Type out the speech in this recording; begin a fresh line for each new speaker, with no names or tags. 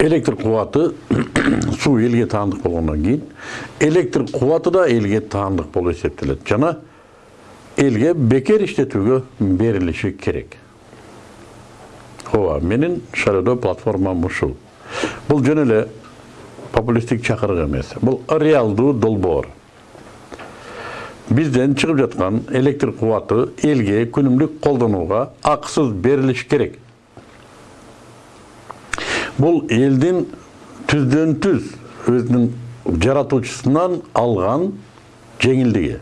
электр кубаты суу элге таандык болгондон кийин электр кубаты да элге таандык болуп эсептелет жана элге бекер иштетүүгө берилиши керек ооба менин шаардоо платформам ушул бул жөн эле популисттик чакырык эмес бул реалдуу долбоор бизден чыгып жаткан электр кубаты элге күнүмдүк колдонууга акысыз берилиш керек бул элдин түздөн түз өзүнүн жаратуучусунан алган жеңилдиги